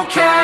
okay